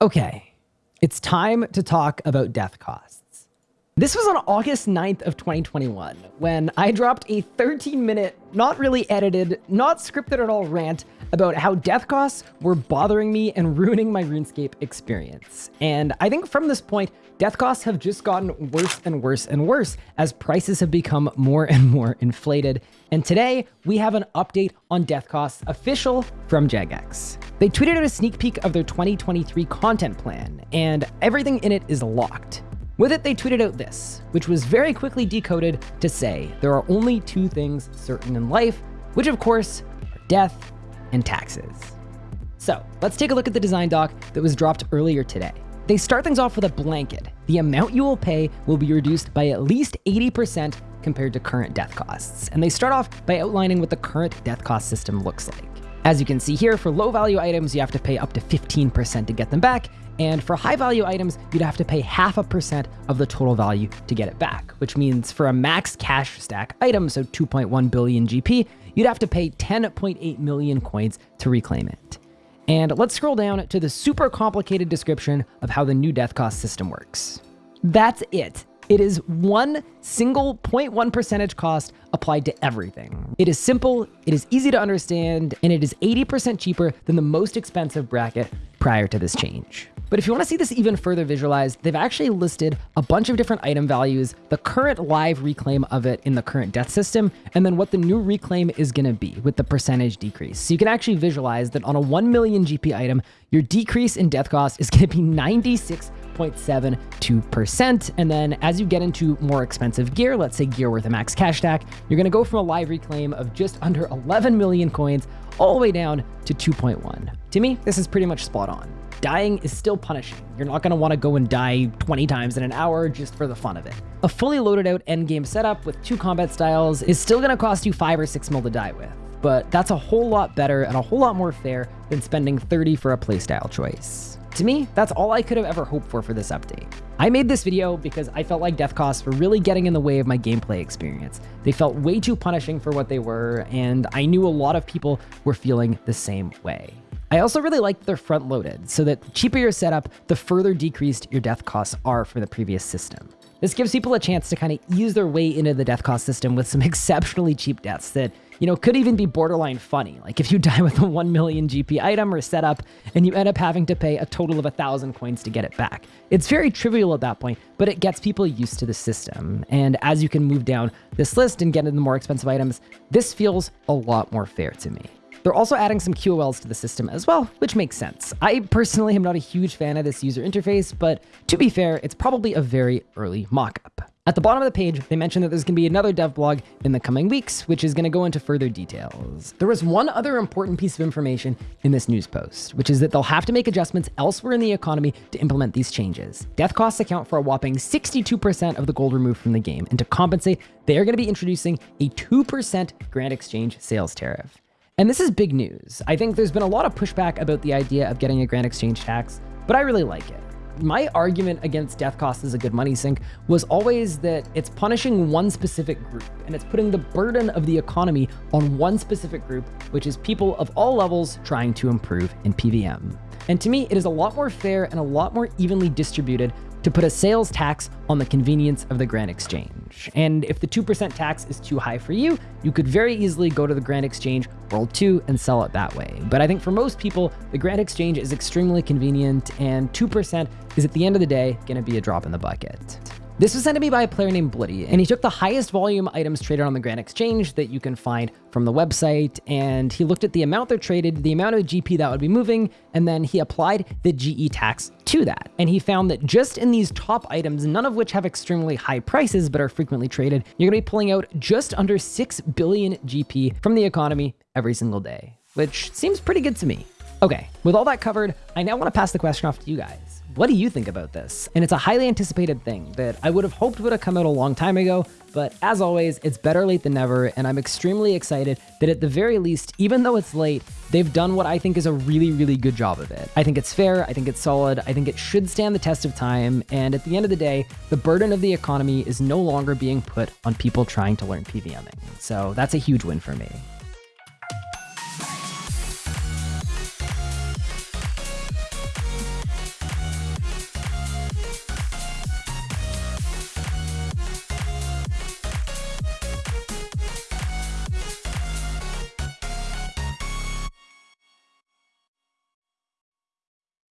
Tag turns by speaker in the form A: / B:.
A: Okay, it's time to talk about death costs. This was on August 9th of 2021 when I dropped a 13 minute, not really edited, not scripted at all rant about how death costs were bothering me and ruining my RuneScape experience. And I think from this point, death costs have just gotten worse and worse and worse as prices have become more and more inflated. And today we have an update on death costs official from Jagex. They tweeted out a sneak peek of their 2023 content plan, and everything in it is locked. With it, they tweeted out this, which was very quickly decoded to say there are only two things certain in life, which of course are death and taxes. So let's take a look at the design doc that was dropped earlier today. They start things off with a blanket. The amount you will pay will be reduced by at least 80% compared to current death costs. And they start off by outlining what the current death cost system looks like. As you can see here, for low value items, you have to pay up to 15% to get them back. And for high value items, you'd have to pay half a percent of the total value to get it back, which means for a max cash stack item, so 2.1 billion GP, you'd have to pay 10.8 million coins to reclaim it. And let's scroll down to the super complicated description of how the new death cost system works. That's it. It is one single 0.1 percentage cost applied to everything. It is simple, it is easy to understand, and it is 80% cheaper than the most expensive bracket prior to this change. But if you want to see this even further visualized, they've actually listed a bunch of different item values, the current live reclaim of it in the current death system, and then what the new reclaim is going to be with the percentage decrease. So you can actually visualize that on a 1 million GP item, your decrease in death cost is going to be 96 0.72%. And then as you get into more expensive gear, let's say gear worth a max cash stack, you're going to go from a live reclaim of just under 11 million coins all the way down to 2.1. To me, this is pretty much spot on. Dying is still punishing. You're not going to want to go and die 20 times in an hour just for the fun of it. A fully loaded out endgame setup with two combat styles is still going to cost you 5 or 6 mil to die with, but that's a whole lot better and a whole lot more fair than spending 30 for a playstyle choice. To me, that's all I could have ever hoped for for this update. I made this video because I felt like death costs were really getting in the way of my gameplay experience. They felt way too punishing for what they were, and I knew a lot of people were feeling the same way. I also really liked they're front loaded, so that the cheaper your setup, the further decreased your death costs are from the previous system. This gives people a chance to kind of ease their way into the death cost system with some exceptionally cheap deaths that you know, could even be borderline funny. Like if you die with a 1 million GP item or setup and you end up having to pay a total of a thousand coins to get it back. It's very trivial at that point, but it gets people used to the system. And as you can move down this list and get into the more expensive items, this feels a lot more fair to me. They're also adding some QOLs to the system as well, which makes sense. I personally am not a huge fan of this user interface, but to be fair, it's probably a very early mockup. At the bottom of the page, they mentioned that there's going to be another dev blog in the coming weeks, which is going to go into further details. There was one other important piece of information in this news post, which is that they'll have to make adjustments elsewhere in the economy to implement these changes. Death costs account for a whopping 62% of the gold removed from the game, and to compensate, they are going to be introducing a 2% Grand Exchange sales tariff. And this is big news. I think there's been a lot of pushback about the idea of getting a Grand Exchange tax, but I really like it my argument against death cost as a good money sink was always that it's punishing one specific group and it's putting the burden of the economy on one specific group, which is people of all levels trying to improve in PVM. And to me, it is a lot more fair and a lot more evenly distributed to put a sales tax on the convenience of the Grand Exchange. And if the 2% tax is too high for you, you could very easily go to the Grand Exchange World 2 and sell it that way. But I think for most people, the Grand Exchange is extremely convenient and 2% is at the end of the day to be a drop in the bucket. This was sent to me by a player named Bloody, and he took the highest volume items traded on the Grand Exchange that you can find from the website, and he looked at the amount they're traded, the amount of GP that would be moving, and then he applied the GE tax to that. And he found that just in these top items, none of which have extremely high prices but are frequently traded, you're gonna be pulling out just under 6 billion GP from the economy every single day, which seems pretty good to me. Okay, with all that covered, I now want to pass the question off to you guys. What do you think about this? And it's a highly anticipated thing that I would have hoped would have come out a long time ago, but as always, it's better late than never, and I'm extremely excited that at the very least, even though it's late, they've done what I think is a really, really good job of it. I think it's fair, I think it's solid, I think it should stand the test of time, and at the end of the day, the burden of the economy is no longer being put on people trying to learn PVMing. So that's a huge win for me.